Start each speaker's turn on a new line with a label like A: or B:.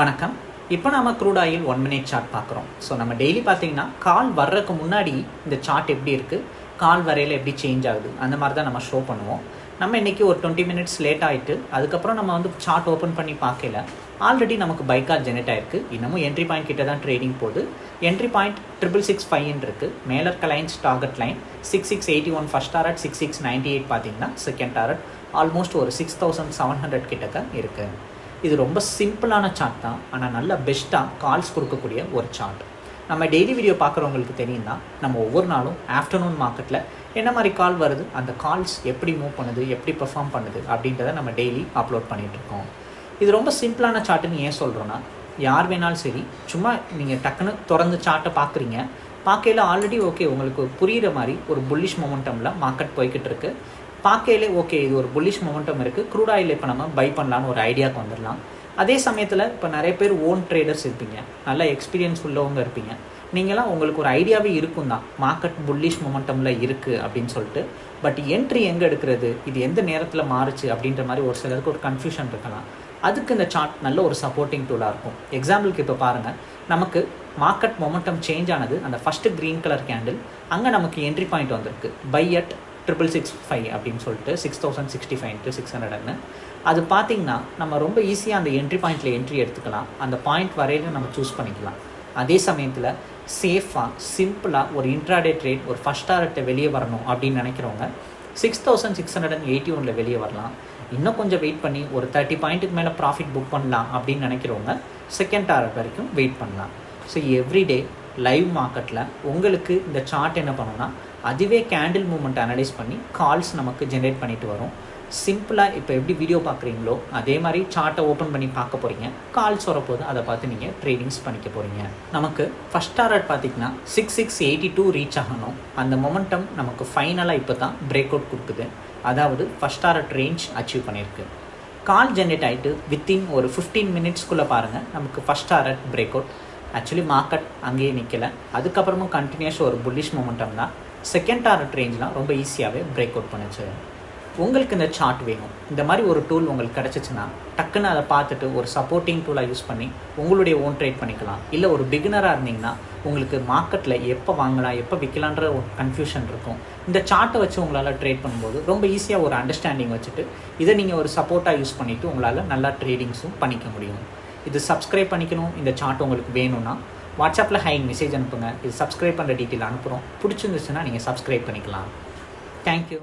A: வணக்கம். இப்போ நாம crude oil one minute chart பார்க்குறோம். ஸோ நம்ம டெய்லி பார்த்தீங்கன்னா கால் வர்றதுக்கு முன்னாடி இந்த சார்ட் எப்படி இருக்குது கால் வரையில் எப்படி சேஞ்ச் ஆகுது? அந்த மாதிரி தான் நம்ம ஷோ பண்ணுவோம். நம்ம இன்றைக்கி ஒரு டுவெண்ட்டி மினிட்ஸ் லேட் ஆகிட்டு அதுக்கப்புறம் நம்ம வந்து சார்ட் ஓப்பன் பண்ணி பார்க்கல. ஆல்ரெடி நமக்கு பைக்கால் ஜெனரேட் ஆயிருக்கு. இன்னமும் என்ட்ரி பாயிண்ட் கிட்ட தான் ட்ரேடிங் போகுது. என்ட்ரி பாயிண்ட் ட்ரிபிள் சிக்ஸ் ஃபைவ்னு இருக்குது மேலர் கலைன்ஸ் target line six six eighty one first target six six ninety eight பார்த்தீங்கன்னா செகண்ட் டாரட் ஆல்மோஸ்ட் ஒரு சிக்ஸ் தௌசண்ட் செவன் ஹண்ட்ரட் கிட்டக்க இருக்குது இது ரொம்ப சிம்பிளான சார்ட் தான் ஆனால் நல்ல பெஸ்ட்டாக கால்ஸ் கொடுக்கக்கூடிய ஒரு சார்ட் நம்ம டெய்லி வீடியோ பார்க்குறவங்களுக்கு தெரியும் தான் நம்ம ஒவ்வொரு நாளும் ஆஃப்டர்நூன் மார்க்கெட்டில் என்ன மாதிரி கால் வருது அந்த கால்ஸ் எப்படி மூவ் பண்ணுது எப்படி பெர்ஃபார்ம் பண்ணுது அப்படின்றத நம்ம டெய்லி அப்லோட் பண்ணிகிட்ருக்கோம் இது ரொம்ப சிம்பிளான சார்ட்டுன்னு ஏன் சொல்கிறோன்னா யார் வேணாலும் சரி சும்மா நீங்கள் டக்குன்னு திறந்து சார்ட்டை பார்க்குறீங்க பார்க்கையில் ஆல்ரெடி ஓகே உங்களுக்கு புரிகிற மாதிரி ஒரு புல்லிஷ் மொமெண்டமில் மார்க்கெட் போய்கிட்டு இருக்குது பார்க்கையிலே ஓகே இது ஒரு புல்லிஷ் மொமெண்டம் இருக்குது க்ரூட் ஆயில் இப்போ நம்ம பை பண்ணலான்னு ஒரு ஐடியாவுக்கு வந்துடலாம். அதே சமயத்தில் இப்போ நிறைய பேர் ஓன் ட்ரேடர்ஸ் இருப்பீங்க. நல்ல எக்ஸ்பீரியன்ஸ் உள்ளவங்க இருப்பீங்க. நீங்களாம் உங்களுக்கு ஒரு ஐடியாவே இருக்கும் தான். மார்க்கெட் புல்லிஷ் மொமெண்டமில் இருக்குது அப்படின்னு சொல்லிட்டு. பட் என்ட்ரி எங்கே எடுக்கிறது? இது எந்த நேரத்தில் மாறுச்சு? அப்படின்ற மாதிரி ஒரு சிலருக்கு ஒரு கன்ஃபியூஷன் இருக்கலாம். அதுக்கு இந்த சார்ட் நல்ல ஒரு சப்போர்ட்டிங் டூலாக இருக்கும். எக்ஸாம்பிளுக்கு இப்போ பாருங்கள் நமக்கு மார்க்கெட் மொமெண்டம் சேஞ்ச் ஆனது. அந்த ஃபஸ்ட்டு க்ரீன் கலர் கேண்டில் அங்கே நமக்கு என்ட்ரி பாயிண்ட் வந்திருக்கு. Buy at triple six five அப்படின்னு சொல்லிட்டு six thousand sixty five into six ஹண்ட்ரட்னு அது பார்த்திங்கன்னா நம்ம ரொம்ப ஈஸியாக அந்த என்ட்ரி பாயிண்ட்டில் என்ட்ரி எடுத்துக்கலாம். அந்த பாயிண்ட் வரையில நம்ம சூஸ் பண்ணிக்கலாம். அதே சமயத்தில் சேஃபாக சிம்பிளாக ஒரு இன்ட்ராடே ட்ரேட் ஒரு ஃபஸ்ட் ஆர்ட்டை வெளியே வரணும் அப்படின்னு நினைக்கிறவங்க six thousand six hundred and eighty ஒனில் வெளியே வரலாம். இன்னும் கொஞ்சம் வெயிட் பண்ணி ஒரு தேர்ட்டி பாயிண்ட்டுக்கு மேலே ப்ராஃபிட் புக் பண்ணலாம் அப்படின்னு நினைக்கிறவங்க செகண்ட் டாரட் வரைக்கும் வெயிட் பண்ணலாம். ஸோ எவ்ரிடே லைவ் மார்க்கெட்டில் உங்களுக்கு இந்த சார்ட் என்ன பண்ணுன்னா அதுவே கேண்டில் மூமெண்ட் அனலைஸ் பண்ணி கால்ஸ் நமக்கு ஜென்ரேட் பண்ணிட்டு வரும். சிம்பிளாக இப்போ எப்படி வீடியோ பார்க்குறீங்களோ அதே மாதிரி சார்ட்டை ஓப்பன் பண்ணி பார்க்க போகிறீங்க கால்ஸ் வரப்போது அதை பார்த்து நீங்கள் ட்ரேடிங்ஸ் பண்ணிக்க போகிறீங்க நமக்கு ஃபஸ்ட் டாரட் பார்த்தீங்கன்னா six six eighty two reach ஆகணும். அந்த மொமெண்டம் நமக்கு ஃபைனலாக இப்போ தான் பிரேக் அவுட் கொடுக்குது. அதாவது ஃபஸ்ட் டாரட் ரேஞ்ச் அச்சீவ் பண்ணியிருக்கு. கால் ஜென்ரேட் ஆகிட்டு வித்தின் ஒரு ஃபிஃப்டீன் மினிட்ஸ்க்குள்ளே பாருங்கள் நமக்கு first target break out actually market அங்கேயே நிற்கலை அதுக்கப்புறமும் கண்டினியூஸ் ஒரு புல்லிஷ் மூமெண்டம் தான். செகண்ட் டாரட் ரேஞ்ச்லாம் ரொம்ப ஈஸியாகவே பிரேக் அவுட் பண்ணுச்சு. உங்களுக்கு இந்த சார்ட் வேணும். இந்த மாதிரி ஒரு டூல் உங்களுக்கு கிடச்சிச்சின்னா டக்குன்னு அதை பார்த்துட்டு ஒரு சப்போர்ட்டிங் டூலாக யூஸ் பண்ணி உங்களுடைய ஓன் ட்ரேட் பண்ணிக்கலாம். இல்லை ஒரு பிகினராக இருந்தீங்கன்னா உங்களுக்கு மார்க்கெட்டில் எப்போ வாங்கலாம் எப்போ விற்கலான்ற ஒரு கன்ஃபியூஷன் இருக்கும். இந்த சார்ட்டை வச்சு உங்களால் ட்ரேட் பண்ணும்போது ரொம்ப ஈஸியாக ஒரு அண்டர்ஸ்டாண்டிங் வச்சுட்டு இதை நீங்கள் ஒரு சப்போர்ட்டாக யூஸ் பண்ணிவிட்டு உங்களால் நல்லா ட்ரேடிங்ஸும் பண்ணிக்க முடியும். இது சப்ஸ்கிரைப் பண்ணிக்கணும். இந்த சார்ட் உங்களுக்கு வேணும்னா வாட்ஸ்அப்பில் ஹை மெசேஜ் அனுப்புங்க. இது சப்ஸ்கிரைப் பண்ணுற டீட்டெயில் அனுப்புகிறோம் பிடிச்சிருந்துச்சுன்னா நீங்கள் சப்ஸ்கிரைப் பண்ணிக்கலாம். தேங்க்யூ